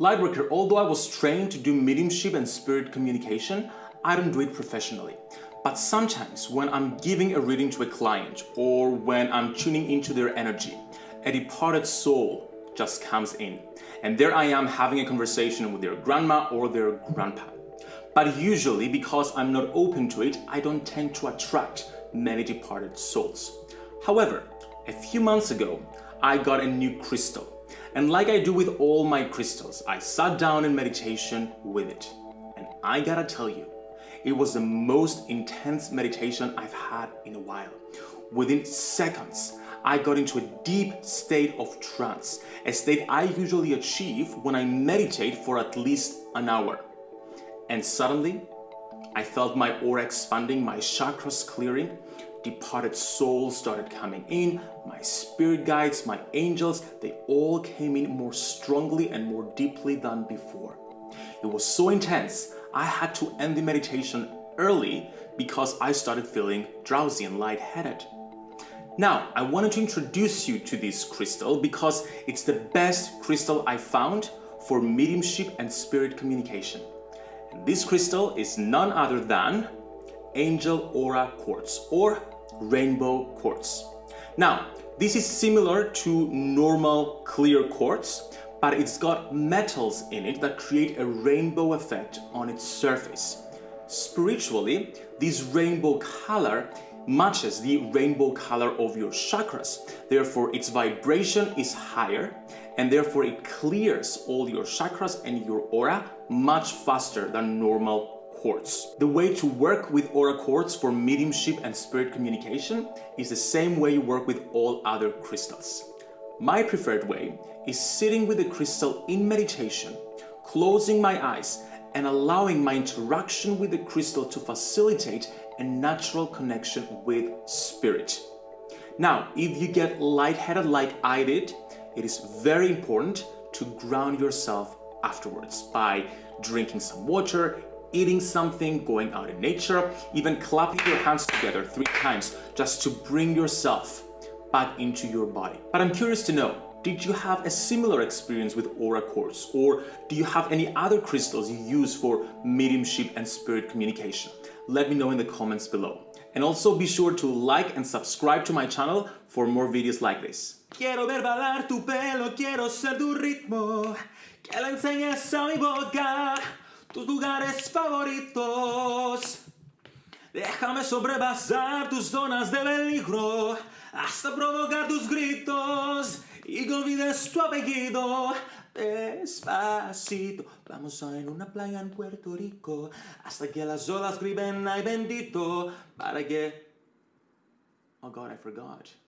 Lightworker, although I was trained to do mediumship and spirit communication, I don't do it professionally. But sometimes when I'm giving a reading to a client or when I'm tuning into their energy, a departed soul just comes in. And there I am having a conversation with their grandma or their grandpa. But usually because I'm not open to it, I don't tend to attract many departed souls. However, a few months ago, I got a new crystal. And like I do with all my crystals, I sat down in meditation with it. And I gotta tell you, it was the most intense meditation I've had in a while. Within seconds, I got into a deep state of trance, a state I usually achieve when I meditate for at least an hour. And suddenly, I felt my aura expanding, my chakras clearing, departed souls started coming in, my spirit guides, my angels, they all came in more strongly and more deeply than before. It was so intense, I had to end the meditation early because I started feeling drowsy and lightheaded. Now, I wanted to introduce you to this crystal because it's the best crystal I found for mediumship and spirit communication. And this crystal is none other than Angel Aura Quartz or Rainbow Quartz. Now, this is similar to normal clear quartz, but it's got metals in it that create a rainbow effect on its surface. Spiritually, this rainbow color matches the rainbow color of your chakras. Therefore, its vibration is higher and therefore it clears all your chakras and your aura much faster than normal The way to work with aura quartz for mediumship and spirit communication is the same way you work with all other crystals. My preferred way is sitting with the crystal in meditation, closing my eyes and allowing my interaction with the crystal to facilitate a natural connection with spirit. Now, if you get lightheaded like I did, it is very important to ground yourself afterwards by drinking some water, eating something, going out in nature, even clapping your hands together three times just to bring yourself back into your body. But I'm curious to know, did you have a similar experience with aura quartz or do you have any other crystals you use for mediumship and spirit communication? Let me know in the comments below. And also be sure to like and subscribe to my channel for more videos like this. Quiero ver tu pelo, quiero ser tu ritmo, que enseñes a mi boca tus lugares favoritos. Déjame sobrepasar tus zonas de peligro hasta provocar tus gritos y que olvides tu apellido. Despacito, vamos a en una playa en Puerto Rico hasta que las olas griten ay bendito para que. Oh God, I forgot.